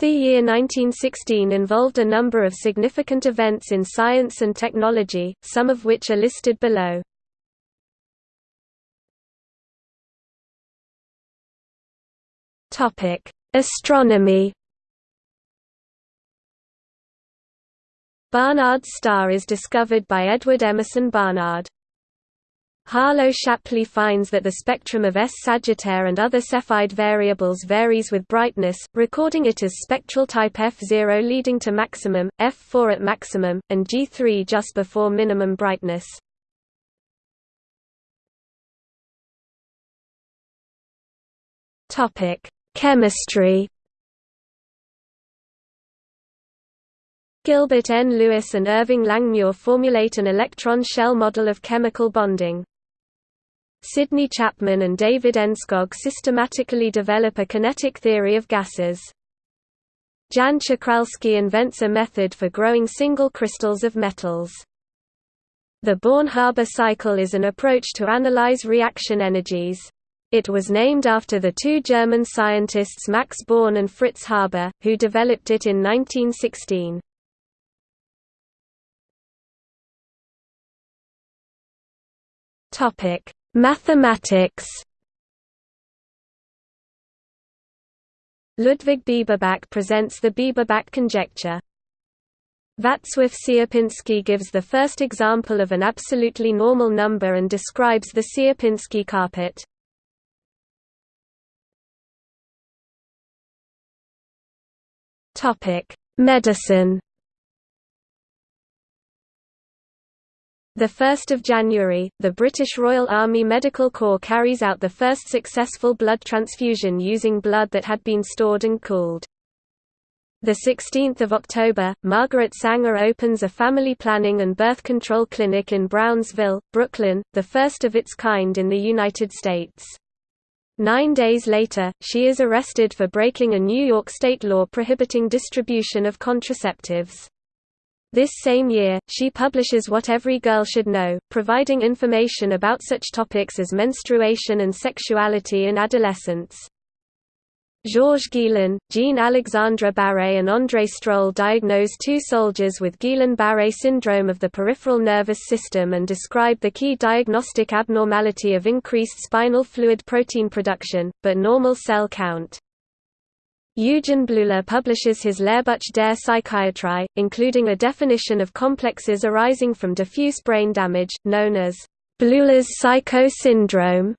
The year 1916 involved a number of significant events in science and technology, some of which are listed below. Astronomy. Barnard's star is discovered by Edward Emerson Barnard. Harlow Shapley finds that the spectrum of S Sagittae and other Cepheid variables varies with brightness, recording it as spectral type F0 leading to maximum, F4 at maximum, and G3 just before minimum brightness. Chemistry. Gilbert N. Lewis and Irving Langmuir formulate an electron shell model of chemical bonding. Sidney Chapman and David Enskog systematically develop a kinetic theory of gases. Jan Czochralski invents a method for growing single crystals of metals. The Born-Haber cycle is an approach to analyze reaction energies. It was named after the two German scientists Max Born and Fritz Haber, who developed it in 1916. Topic: Mathematics Ludwig Bieberbach presents the Bieberbach conjecture. Wacław Sierpiński gives the first example of an absolutely normal number and describes the Sierpinski carpet. Medicine 1 January, the British Royal Army Medical Corps carries out the first successful blood transfusion using blood that had been stored and cooled. 16 October, Margaret Sanger opens a family planning and birth control clinic in Brownsville, Brooklyn, the first of its kind in the United States. Nine days later, she is arrested for breaking a New York state law prohibiting distribution of contraceptives. This same year, she publishes What Every Girl Should Know, providing information about such topics as menstruation and sexuality in adolescence. Georges Guillain, Jean-Alexandre Barré and André Strohl diagnose two soldiers with Guillain-Barré syndrome of the peripheral nervous system and describe the key diagnostic abnormality of increased spinal fluid protein production, but normal cell count. Eugen Bleuler publishes his Lehrbuch der Psychiatrie, including a definition of complexes arising from diffuse brain damage, known as Bleuler's psycho syndrome.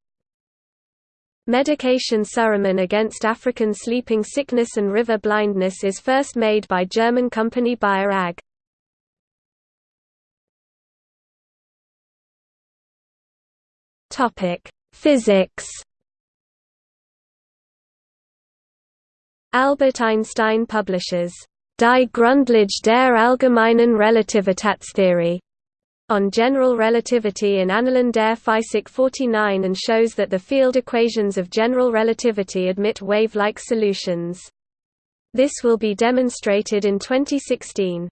Medication Suramin against African sleeping sickness and river blindness is first made by German company Bayer AG. Physics Albert Einstein publishes Die Grundlage der allgemeinen Relativitätstheorie on general relativity in Annalen der Physik 49 and shows that the field equations of general relativity admit wave-like solutions. This will be demonstrated in 2016.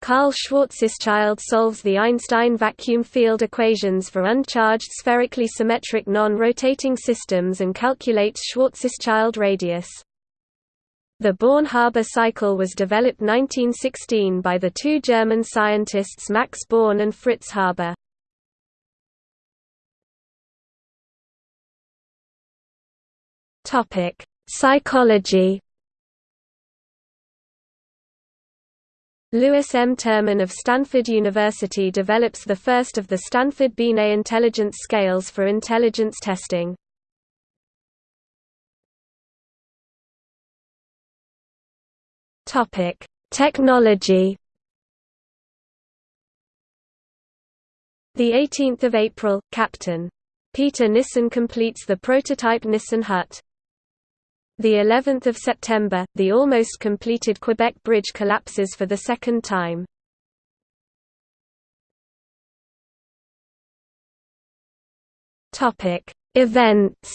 Karl Schwarzschild solves the Einstein vacuum field equations for uncharged spherically symmetric non-rotating systems and calculates Schwarzschild radius. The Born-Haber cycle was developed 1916 by the two German scientists Max Born and Fritz Haber. Topic: Psychology. Louis M. Terman of Stanford University develops the first of the Stanford Binet intelligence scales for intelligence testing. Topic: Technology. The 18th of April, Captain Peter Nissen completes the prototype Nissen hut. The 11th of September, the almost completed Quebec Bridge collapses for the second time. Topic: Events.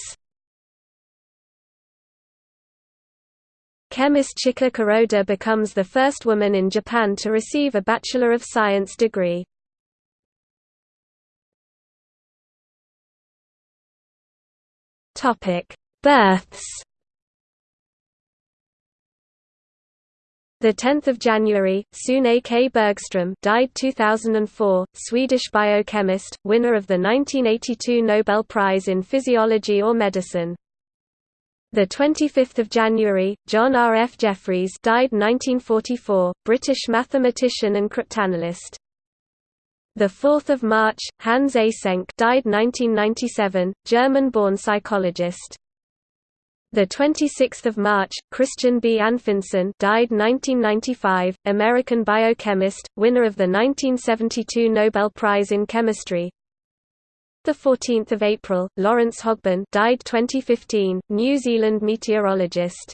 Chemist Chika Kuroda becomes the first woman in Japan to receive a Bachelor of Science degree. Births. The 10th of January, Sune K. Bergström, died 2004, Swedish biochemist, winner of the 1982 Nobel Prize in Physiology or Medicine. The 25th of January, John R. F. Jeffreys, died 1944, British mathematician and cryptanalyst. The 4th of March, Hans Eysenck, died 1997, German-born psychologist. The 26th of March, Christian B. Anfinsen, died 1995, American biochemist, winner of the 1972 Nobel Prize in Chemistry. The 14th of April, Lawrence Hogben, died 2015, New Zealand meteorologist.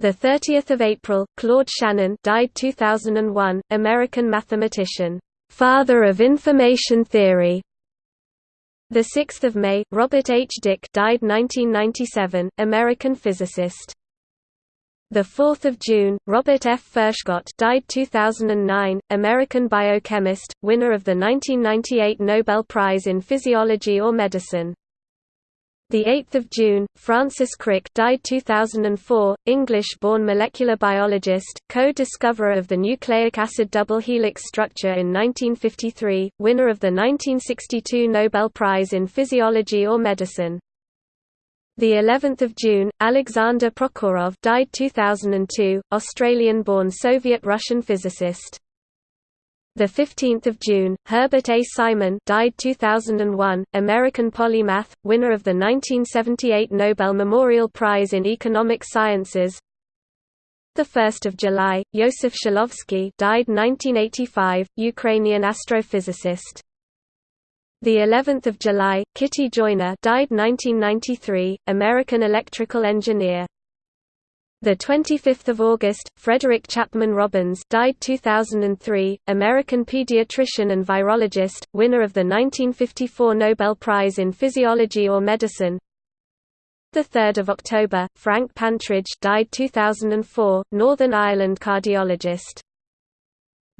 The 30th of April, Claude Shannon, died 2001, American mathematician, father of information theory. The 6th of May, Robert H. Dicke died 1997, American physicist. The 4th of June, Robert F. Furchgott died 2009, American biochemist, winner of the 1998 Nobel Prize in Physiology or Medicine. The 8th of June, Francis Crick died 2004, English-born molecular biologist, co-discoverer of the nucleic acid double helix structure in 1953, winner of the 1962 Nobel Prize in Physiology or Medicine. The 11th of June, Alexander Prokhorov died 2002, Australian-born Soviet-Russian physicist. The 15th of June, Herbert A. Simon died 2001, American polymath, winner of the 1978 Nobel Memorial Prize in Economic Sciences. The 1st of July, Yosef Shklovsky died 1985, Ukrainian astrophysicist. The 11th of July, Kitty Joyner died 1993, American electrical engineer. The 25th of August, Frederick Chapman Robbins, died 2003, American pediatrician and virologist, winner of the 1954 Nobel Prize in Physiology or Medicine. The 3rd of October, Frank Pantridge, died 2004, Northern Ireland cardiologist.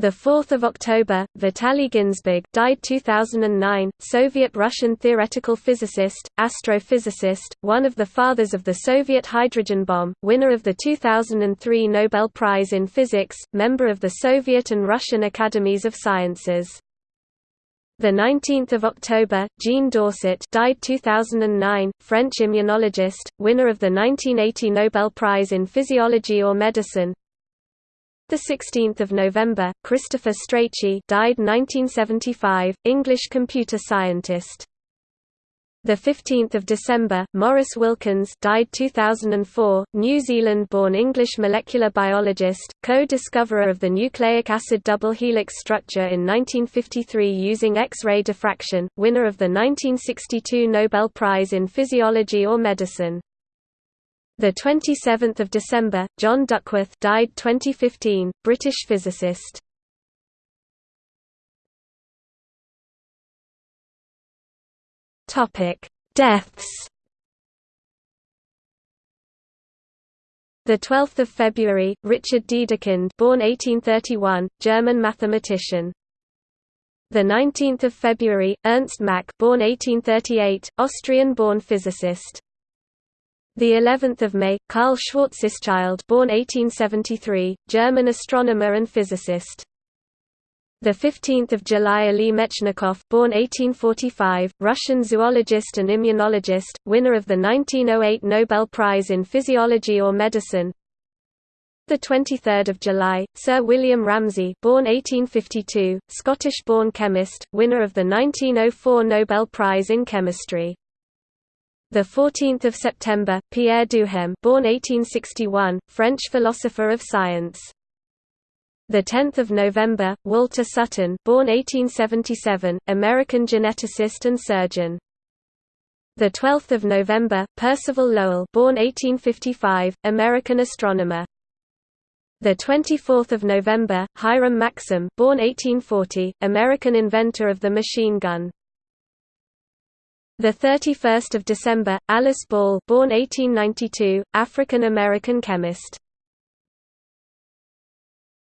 The 4th of October, Vitaly Ginzburg, died 2009, Soviet-Russian theoretical physicist, astrophysicist, one of the fathers of the Soviet hydrogen bomb, winner of the 2003 Nobel Prize in Physics, member of the Soviet and Russian Academies of Sciences. The 19th of October, Jean Dausset, died 2009, French immunologist, winner of the 1980 Nobel Prize in Physiology or Medicine. The 16th of November, Christopher Strachey died 1975, English computer scientist. The 15th of December, Maurice Wilkins died 2004, New Zealand-born English molecular biologist, co-discoverer of the nucleic acid double helix structure in 1953 using X-ray diffraction, winner of the 1962 Nobel Prize in Physiology or Medicine. The 27th of December, John Duckworth died 2015, British physicist. Topic: Deaths. The 12th of February, Richard Dedekind, born 1831, German mathematician. The 19th of February, Ernst Mach, born 1838, Austrian-born physicist. The 11th of May, Karl Schwarzschild, born 1873, German astronomer and physicist. The 15th of July, Ali Mechnikov, born 1845, Russian zoologist and immunologist, winner of the 1908 Nobel Prize in Physiology or Medicine. The 23rd of July, Sir William Ramsay, born 1852, Scottish-born chemist, winner of the 1904 Nobel Prize in Chemistry. The 14th of September, Pierre Duhem, born 1861, French philosopher of science. The 10th of November, Walter Sutton, born 1877, American geneticist and surgeon. The 12th of November, Percival Lowell, born 1855, American astronomer. The 24th of November, Hiram Maxim, born 1840, American inventor of the machine gun. The 31st of December, Alice Ball, born 1892, African American chemist.